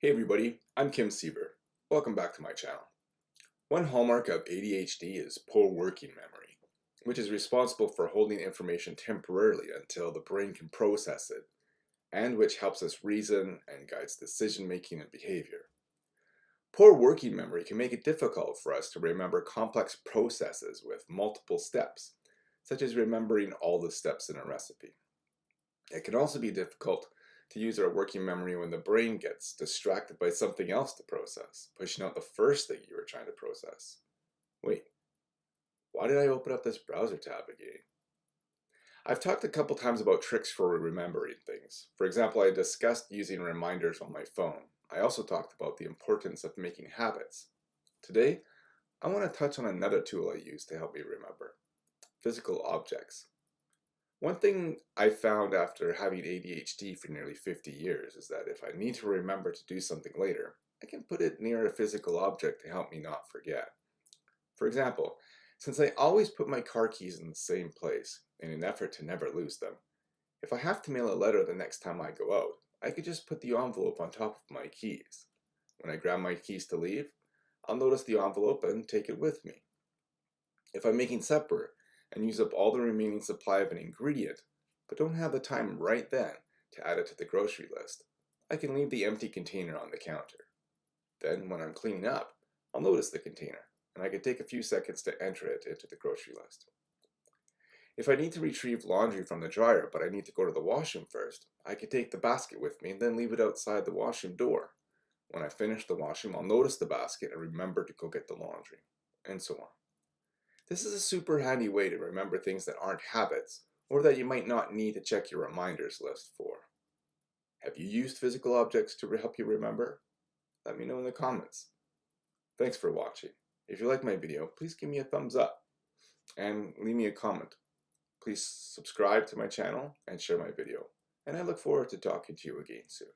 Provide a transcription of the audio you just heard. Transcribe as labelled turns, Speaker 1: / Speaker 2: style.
Speaker 1: Hey everybody, I'm Kim Siever. Welcome back to my channel. One hallmark of ADHD is poor working memory, which is responsible for holding information temporarily until the brain can process it, and which helps us reason and guides decision making and behavior. Poor working memory can make it difficult for us to remember complex processes with multiple steps, such as remembering all the steps in a recipe. It can also be difficult to use our working memory when the brain gets distracted by something else to process, pushing out the first thing you were trying to process. Wait, why did I open up this browser tab again? I've talked a couple times about tricks for remembering things. For example, I discussed using reminders on my phone. I also talked about the importance of making habits. Today, I want to touch on another tool I use to help me remember, physical objects. One thing I found after having ADHD for nearly 50 years is that if I need to remember to do something later, I can put it near a physical object to help me not forget. For example, since I always put my car keys in the same place in an effort to never lose them, if I have to mail a letter the next time I go out, I could just put the envelope on top of my keys. When I grab my keys to leave, I'll notice the envelope and take it with me. If I'm making supper and use up all the remaining supply of an ingredient, but don't have the time right then to add it to the grocery list, I can leave the empty container on the counter. Then, when I'm cleaning up, I'll notice the container, and I can take a few seconds to enter it into the grocery list. If I need to retrieve laundry from the dryer, but I need to go to the washroom first, I can take the basket with me and then leave it outside the washroom door. When I finish the washroom, I'll notice the basket and remember to go get the laundry, and so on. This is a super handy way to remember things that aren't habits or that you might not need to check your reminders list for. Have you used physical objects to help you remember? Let me know in the comments. Thanks for watching. If you like my video, please give me a thumbs up and leave me a comment. Please subscribe to my channel and share my video. And I look forward to talking to you again soon.